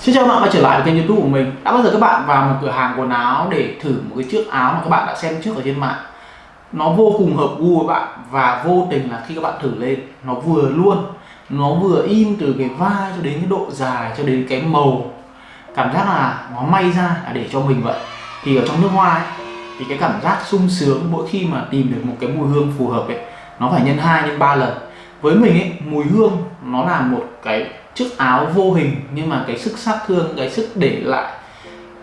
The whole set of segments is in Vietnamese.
Xin chào các bạn quay trở lại với kênh youtube của mình. Đã bao giờ các bạn vào một cửa hàng quần áo để thử một cái chiếc áo mà các bạn đã xem trước ở trên mạng? Nó vô cùng hợp gu với bạn và vô tình là khi các bạn thử lên Nó vừa luôn Nó vừa in từ cái vai cho đến cái độ dài cho đến cái màu. Cảm giác là nó may ra là để cho mình vậy. Thì ở trong nước hoa ấy, thì cái cảm giác sung sướng mỗi khi mà tìm được một cái mùi hương phù hợp ấy Nó phải nhân 2 nhân 3 lần. Với mình ấy, mùi hương nó là một cái chiếc áo vô hình, nhưng mà cái sức sát thương, cái sức để lại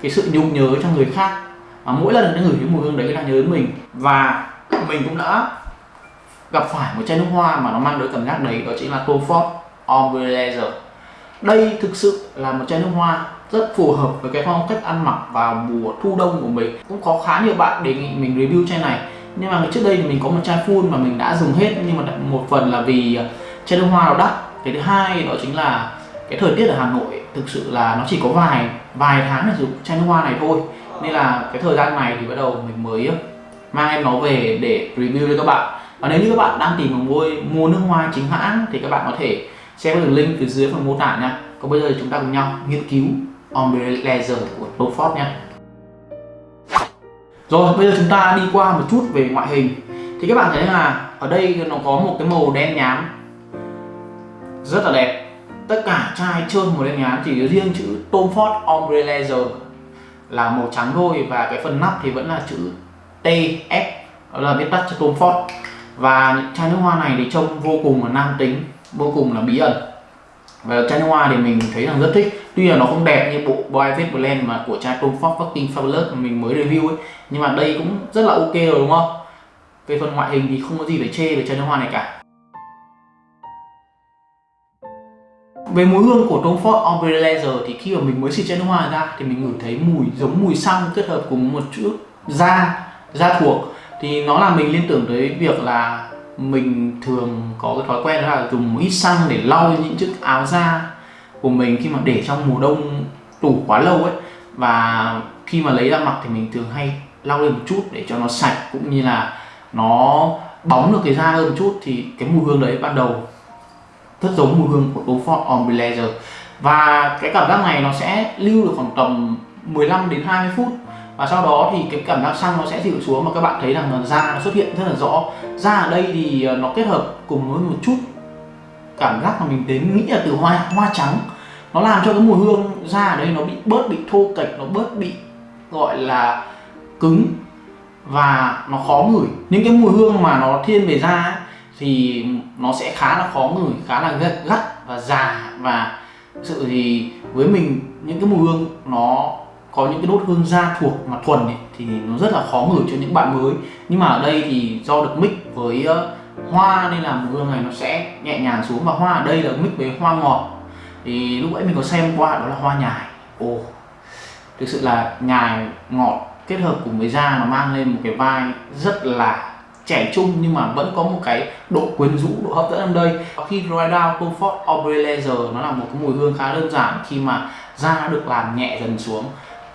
cái sự nhung nhớ cho người khác. Và mỗi lần người cái mùi hương đấy là nhớ đến mình. Và mình cũng đã gặp phải một chai nước hoa mà nó mang tới cảm giác đấy, đó chính là Tom Ford Ombre Leather đây thực sự là một chai nước hoa rất phù hợp với cái phong cách ăn mặc vào mùa thu đông của mình. Cũng có khá nhiều bạn đề nghị mình review chai này, nhưng mà trước đây thì mình có một chai full mà mình đã dùng hết. Nhưng mà một phần là vì chai nước hoa nó đắt cái thứ hai đó chính là cái thời tiết ở Hà Nội thực sự là nó chỉ có vài vài tháng để dùng chai nước hoa này thôi. Nên là cái thời gian này thì bắt đầu mình mới ờ, mang em nó về để review cho các bạn. Và nếu như các bạn đang tìm một mua mua nước hoa chính hãng thì các bạn có thể xem đường link từ dưới phần mô tả nha. Còn bây giờ chúng ta cùng nhau nghiên cứu Ombre Laser của Beaufort nha. Rồi, bây giờ chúng ta đi qua một chút về ngoại hình. Thì các bạn thấy là ở đây nó có một cái màu đen nhám rất là đẹp. Tất cả chai trơn màu đen nhám chỉ riêng chữ Tom Ford Ombre Leather là màu trắng thôi và cái phần nắp thì vẫn là chữ TF đó là viết tắt cho Tom Ford. Và chai nước hoa này thì trông vô cùng là nam tính, vô cùng là bí ẩn. Và chai nước hoa thì mình thấy rằng rất thích. Tuy là nó không đẹp như bộ Boy Blend mà của chai Tom Ford Fucking Fabulous mà mình mới review ấy, nhưng mà đây cũng rất là ok rồi, đúng không? Về phần ngoại hình thì không có gì phải chê về chai nước hoa này cả. Về mùi hương của Tom Ford Ombre Leather thì khi mà mình mới xịt chai nước hoa ra thì mình ngửi thấy mùi giống mùi xăng kết hợp cùng một chút da, da thuộc. Thì nó làm mình liên tưởng tới việc là mình thường có cái thói quen đó là dùng một ít xăng để lau những chiếc áo da của mình khi mà để trong mùa đông tủ quá lâu ấy. Và khi mà lấy ra mặc thì mình thường hay lau lên một chút để cho nó sạch cũng như là nó bóng được cái da hơn một chút. Thì cái mùi hương đấy ban đầu rất giống mùi hương của Beaufort on Blazer. Và cái cảm giác này nó sẽ lưu được khoảng tầm 15 đến 20 phút. Và sau đó thì cái cảm giác xăng nó sẽ dịu xuống mà các bạn thấy rằng là da nó xuất hiện rất là rõ. Da ở đây thì ờ, nó kết hợp cùng với một chút cảm giác mà mình đến nghĩ là từ hoa hoa trắng. Nó làm cho cái mùi hương da ở đây nó bị bớt bị thô kệch nó bớt bị gọi là cứng và nó khó ngửi. Những cái mùi hương mà nó thiên về da ấy, thì nó sẽ khá là khó ngửi khá là gắt, gắt và già. Và sự thì với mình những cái mùi hương nó có những cái đốt hương da thuộc mà thuần ấy, thì nó rất là khó ngửi cho những bạn mới. Nhưng mà ở đây thì do được mix với uh, hoa nên là mùi hương này nó sẽ nhẹ nhàng xuống. Và hoa ở đây là mix với hoa ngọt. Thì lúc ấy mình có xem qua đó là hoa nhài. Ồ thực sự là nhài ngọt kết hợp cùng với da nó mang lên một cái vai rất là trẻ trung nhưng mà vẫn có một cái độ quyến rũ, độ hấp dẫn ở đây. Khi dry down, Tom Ford Leather nó là một cái mùi hương khá đơn giản khi mà da được làm nhẹ dần xuống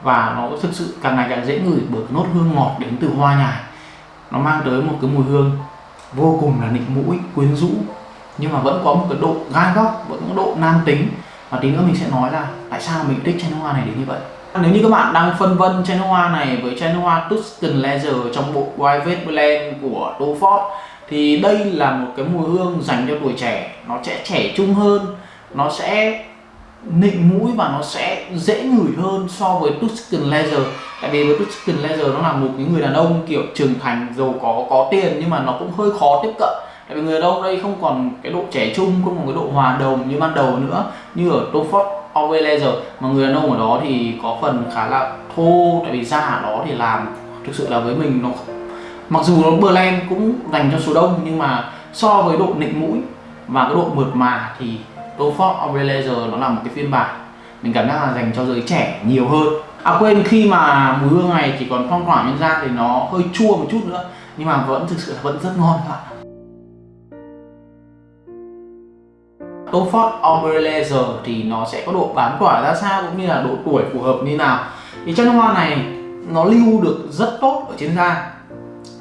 và nó thực sự càng ngày càng dễ ngửi bởi nốt hương ngọt đến từ hoa nhài. Nó mang tới một cái mùi hương vô cùng là nịnh mũi, quyến rũ nhưng mà vẫn có một cái độ gai góc, vẫn có độ nam tính. Và tí nữa mình sẽ nói là tại sao mình thích chai nước hoa này đến như vậy nếu như các bạn đang phân vân chai nước hoa này với chai nước hoa Tuscan Leather trong bộ Private Blend của Tom thì đây là một cái mùi hương dành cho tuổi trẻ. Nó sẽ trẻ trung hơn, nó sẽ nịnh mũi và nó sẽ dễ ngửi hơn so với Tuscan Leather tại vì với Tuscan Leather nó là một cái người đàn ông kiểu trưởng thành, giàu có có tiền nhưng mà nó cũng hơi khó tiếp cận. Tại vì người đàn ông đây không còn cái độ trẻ trung, không còn cái độ hòa đồng như ban đầu nữa. Như ở Tom Ford Ov laser. Mà người đàn ông ở đó thì có phần khá là thô, tại vì da ở đó thì làm thực sự là với mình nó mặc dù nó blend cũng dành cho số đông, nhưng mà so với độ nịnh mũi và cái độ mượt mà thì Tom ov laser nó là một cái phiên bản mình cảm giác là dành cho giới trẻ nhiều hơn. À quên, khi mà mùi hương này chỉ còn phong tỏa nhân da thì nó hơi chua một chút nữa, nhưng mà vẫn thực sự là vẫn rất ngon các bạn Tom Ford thì nó sẽ có độ bám tỏa ra sao cũng như là độ tuổi phù hợp như nào. Thì chai nước hoa này nó lưu được rất tốt ở trên da.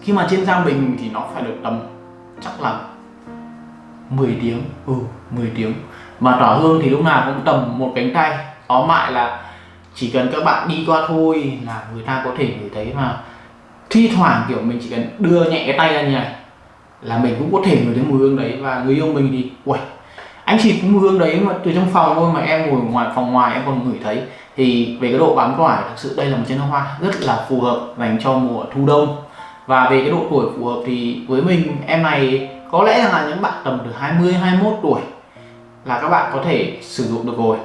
Khi mà trên da mình thì nó phải được tầm chắc là 10 tiếng. Ừ 10 tiếng. Và tỏa hương thì lúc nào cũng tầm một cánh tay. Tóm lại là chỉ cần các bạn đi qua thôi là người ta có thể ngửi thấy mà thi thoảng kiểu mình chỉ cần đưa nhẹ cái tay ra như này là mình cũng có thể ngửi thấy mùi hương đấy và người yêu mình thì, uầy anh xịt cái mùi hương đấy mà từ trong phòng thôi mà em ngồi ngoài phòng ngoài em còn ngửi thấy. Thì về cái độ bám tỏa thực sự đây là một chai nước hoa rất là phù hợp dành cho mùa thu đông. Và về cái độ tuổi phù hợp thì với mình em này có lẽ là những bạn tầm từ 20 21 tuổi là các bạn có thể sử dụng được rồi.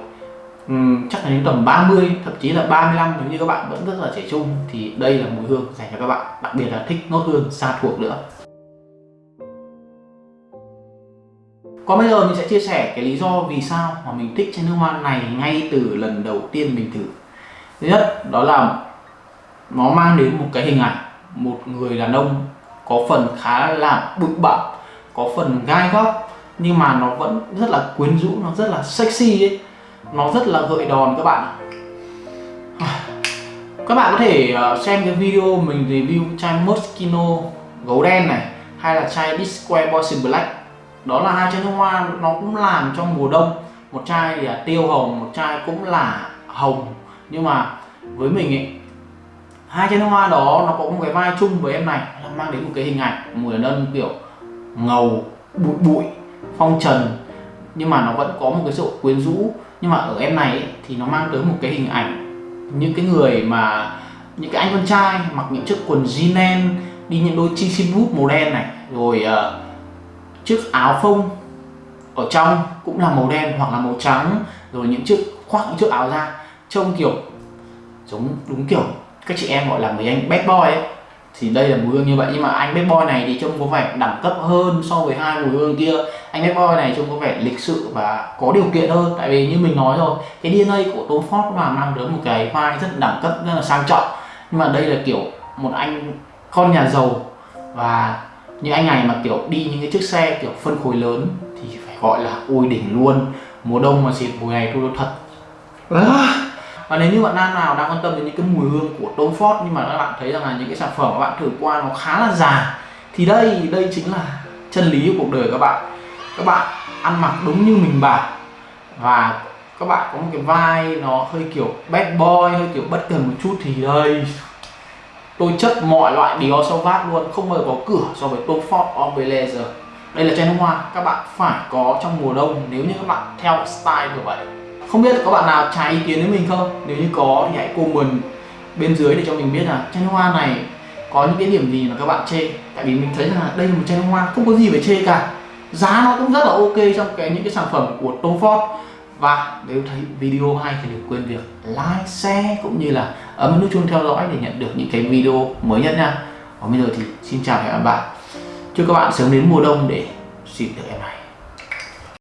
Uhm, chắc là đến tầm 30 thậm chí là 35 nếu như các bạn vẫn rất là trẻ trung thì đây là mùi hương dành cho các bạn đặc biệt là thích nốt hương xa thuộc nữa. Còn bây giờ mình sẽ chia sẻ cái lý do vì sao mà mình thích chai nước hoa này ngay từ lần đầu tiên mình thử. Thứ nhất, đó là nó mang đến một cái hình ảnh một người đàn ông có phần khá là bực bặm, có phần gai góc, nhưng mà nó vẫn rất là quyến rũ, nó rất là sexy ấy. Nó rất là gợi đòn các bạn các bạn có thể ờ, xem cái video mình review chai Moschino gấu đen này, hay là chai Disque in Black đó là hai chai nước hoa nó cũng làm trong mùa đông. Một chai là tiêu hồng một chai cũng là hồng. Nhưng mà với mình ấy hai chai nước hoa đó nó có một cái vai chung với em này là mang đến một cái hình ảnh mùa đông đàn ông kiểu ngầu bụi bụi phong trần. Nhưng mà nó vẫn có một cái sự quyến rũ. Nhưng mà ở em này ấy, thì nó mang tới một cái hình ảnh những cái người mà những cái anh con trai mặc những chiếc quần jean đi những đôi chi xin bút màu đen này. Rồi uh, chiếc áo phông ở trong cũng là màu đen hoặc là màu trắng, rồi những chiếc, khoác những chiếc áo ra, trông kiểu giống đúng kiểu các chị em gọi là mấy anh bad boy ấy. Thì đây là mùi hương như vậy, nhưng mà anh bad boy này thì trông có vẻ đẳng cấp hơn so với hai mùi hương kia. Anh bad boy này trông có vẻ lịch sự và có điều kiện hơn, tại vì như mình nói rồi, cái DNA của Tom Ford mà mang đến một cái vai rất đẳng cấp, rất là sang trọng. Nhưng mà đây là kiểu một anh con nhà giàu và như anh này mà kiểu đi những cái chiếc xe kiểu phân khối lớn thì phải gọi là ôi đỉnh luôn. Mùa đông mà xịt mùi này tôi thật. Và nếu như bạn nam nào đang quan tâm đến những cái mùi hương của Tom Ford nhưng mà các bạn thấy rằng là những cái sản phẩm các bạn thử qua nó khá là già thì đây đây chính là chân lý của cuộc đời các bạn. Các bạn ăn mặc đúng như mình bảo. Và các bạn có một cái vai nó hơi kiểu bad boy hơi kiểu bất cần một chút thì đây tôi chất mọi loại Dior Sauvage luôn, không bao giờ có cửa so với Tom Ford Embeleze đây là chai nước hoa, các bạn phải có trong mùa đông nếu như các bạn theo style như vậy không biết có bạn nào trái ý kiến với mình không? Nếu như có thì hãy comment bên dưới để cho mình biết là chai nước hoa này có những cái điểm gì mà các bạn chê. Tại vì mình thấy là đây là một chai nước hoa không có gì phải chê cả. Giá nó cũng rất là ok trong cái những cái sản phẩm của Tom Ford và nếu thấy video hay thì đừng quên việc like, share cũng như là ấn nút chuông theo dõi để nhận được những cái video mới nhất nha. Còn bây giờ thì xin chào và hẹn gặp lại. Chúc các bạn sớm đến mùa đông để xịt được em này.